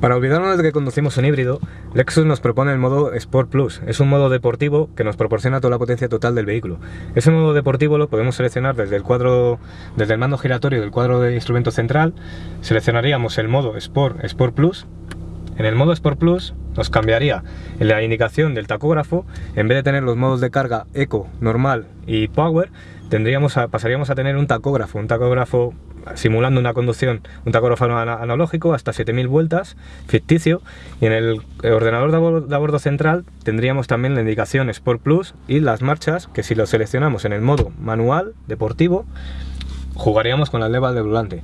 Para olvidarnos de que conducimos un híbrido, Lexus nos propone el modo Sport Plus. Es un modo deportivo que nos proporciona toda la potencia total del vehículo. Ese modo deportivo lo podemos seleccionar desde el cuadro, desde el mando giratorio del cuadro de instrumento central. Seleccionaríamos el modo Sport Sport Plus. En el modo Sport Plus nos cambiaría la indicación del tacógrafo. En vez de tener los modos de carga Eco, Normal y Power, tendríamos pasaríamos a tener un tacógrafo, un tacógrafo simulando una conducción, un tacógrafo analógico hasta 7000 vueltas, ficticio, y en el ordenador de bordo central tendríamos también la indicación Sport Plus y las marchas, que si lo seleccionamos en el modo manual, deportivo, jugaríamos con las levas del volante.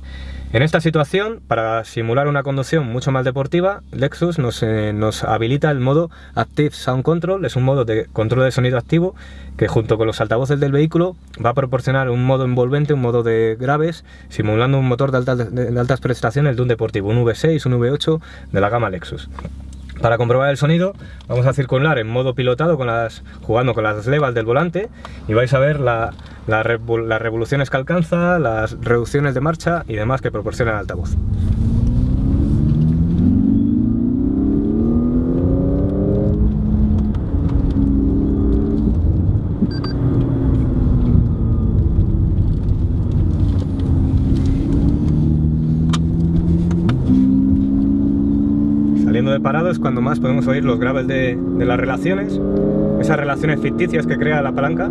En esta situación, para simular una conducción mucho más deportiva, Lexus nos, eh, nos, habilita el modo Active Sound Control, es un modo de control de sonido activo que junto con los altavoces del vehículo va a proporcionar un modo envolvente, un modo de graves, simulando un motor de altas, de altas prestaciones de un deportivo, un V6, un V8 de la gama Lexus. Para comprobar el sonido vamos a circular en modo pilotado con las, jugando con las levas del volante y vais a ver las revoluciones que alcanza, las reducciones de marcha y demás que proporciona el altavoz. Saliendo de parado es cuando más podemos oír los graves de, de las relaciones, esas relaciones ficticias que crea la palanca.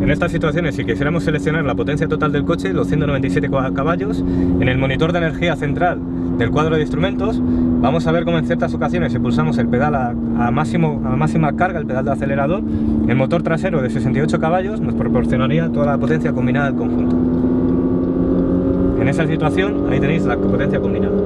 En estas situaciones, si quisiéramos seleccionar la potencia total del coche, los 197 caballos, en el monitor de energía central del cuadro de instrumentos, vamos a ver cómo en ciertas ocasiones si pulsamos el pedal a, máximo, a máxima carga, el pedal de acelerador, el motor trasero de 68 caballos nos proporcionaría toda la potencia combinada del conjunto. En esa situación, ahí tenéis la potencia combinada.